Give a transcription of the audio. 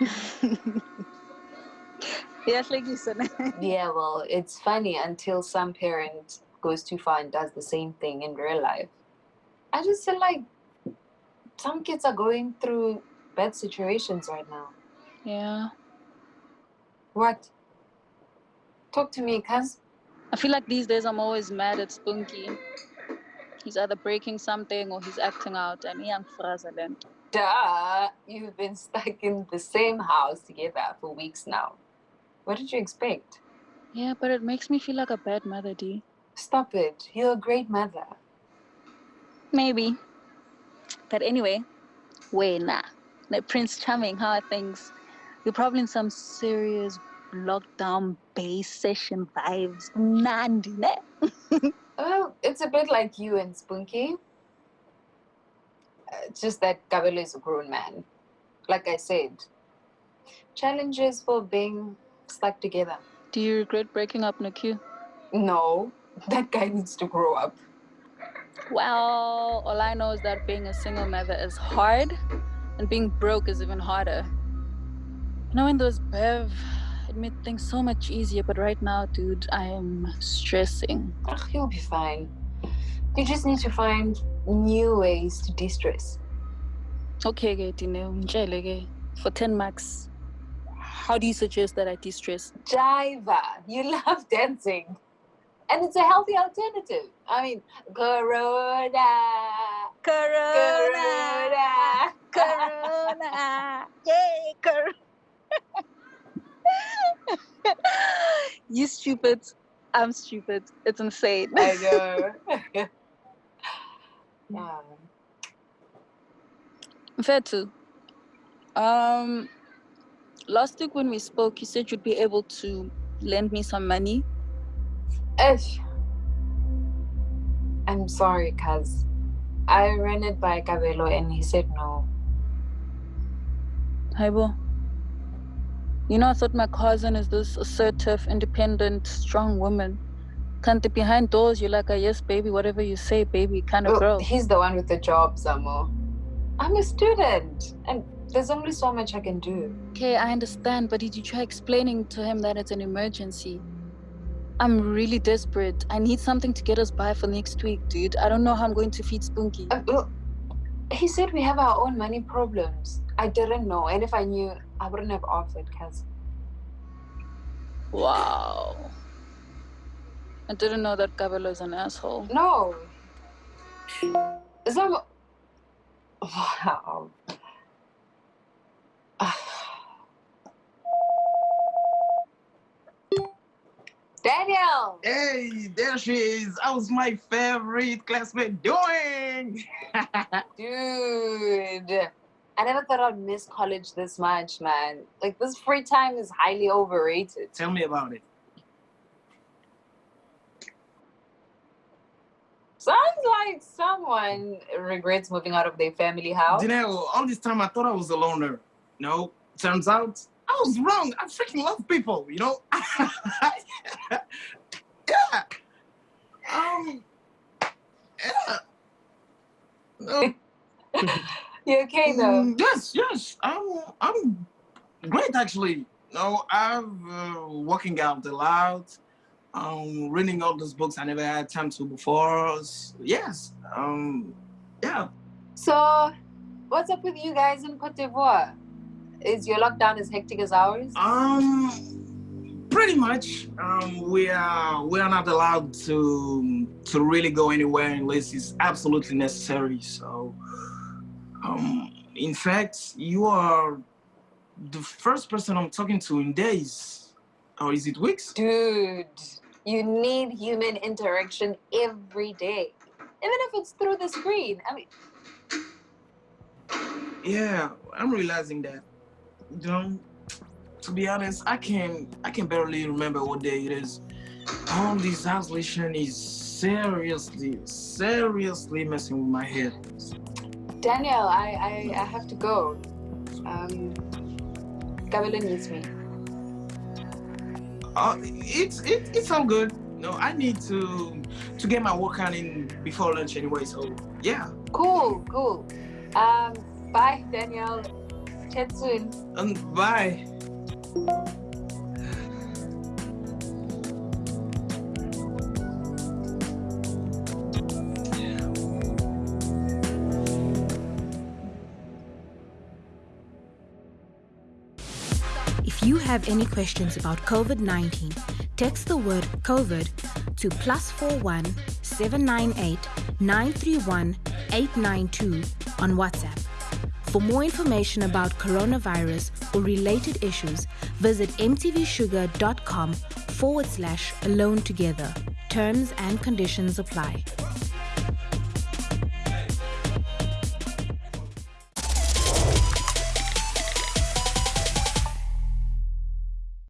yeah, like you said. yeah, well, it's funny until some parent goes too far and does the same thing in real life. I just feel like some kids are going through bad situations right now. Yeah. What? Talk to me, cuz. I feel like these days I'm always mad at Spunky. He's either breaking something or he's acting out, and young frazzling. Duh, you've been stuck in the same house together for weeks now. What did you expect? Yeah, but it makes me feel like a bad mother, D. Stop it. You're a great mother. Maybe. But anyway, nah. Like Prince Charming, how are things? You're probably in some serious lockdown bass session vibes. Nandi, ne? well, it's a bit like you and Spunky. Uh, it's just that Kabelo is a grown man. Like I said, challenges for being stuck together. Do you regret breaking up, Naku? No, that guy needs to grow up. Well, all I know is that being a single mother is hard and being broke is even harder. Knowing those Bev it made things so much easier, but right now, dude, I am stressing. Ugh, you'll be fine. You just need to find new ways to de-stress. Okay, okay, For 10 marks, how do you suggest that I de-stress? Jiva. You love dancing. And it's a healthy alternative. I mean, Corona. Corona. Corona. corona. Yay, Corona. You stupid. I'm stupid. It's insane. I know. yeah. Fair too. Um, last week when we spoke, you said you'd be able to lend me some money. Ish. I'm sorry, cuz I ran it by Kabelo and he said no. Haibo. You know, I thought my cousin is this assertive, independent, strong woman. Can't behind doors, you're like a yes, baby, whatever you say, baby, kind of girl. He's the one with the job, Samo. I'm a student, and there's only so much I can do. Okay, I understand, but did you try explaining to him that it's an emergency? I'm really desperate. I need something to get us by for next week, dude. I don't know how I'm going to feed Spunky. Uh, well, he said we have our own money problems. I didn't know, and if I knew, I wouldn't have offered because. Wow. I didn't know that Kabelo is an asshole. No. Is that. Wow. Ah. Daniel! Hey, there she is. How's my favorite classmate doing? Dude. I never thought I'd miss college this much, man. Like, this free time is highly overrated. Tell me about it. Sounds like someone regrets moving out of their family house. You know, all this time I thought I was a loner. No, turns out I was wrong. I freaking love people, you know? yeah. Um, yeah. No. You okay though? Mm, yes, yes. I'm I'm great actually. No, I'm uh, working out a lot. Um, reading all those books I never had time to before. Yes. Um, yeah. So, what's up with you guys in Cote d'Ivoire? Is your lockdown as hectic as ours? Um, pretty much. Um, we are we are not allowed to to really go anywhere unless it's absolutely necessary. So. Um, in fact, you are the first person I'm talking to in days, or is it weeks? Dude, you need human interaction every day, even if it's through the screen. I mean, yeah, I'm realizing that. You know, to be honest, I can I can barely remember what day it is. All this isolation is seriously, seriously messing with my head. Daniel, I, I, I have to go. Um, Kabelo needs me. Uh, it's it, it's all good. No, I need to to get my workout in before lunch anyway. So yeah. Cool, cool. Um, bye, Daniel. Chat soon. And bye. If you have any questions about COVID 19, text the word COVID to plus 41 798 931 892 on WhatsApp. For more information about coronavirus or related issues, visit mtvshuga.com forward slash alone together. Terms and conditions apply.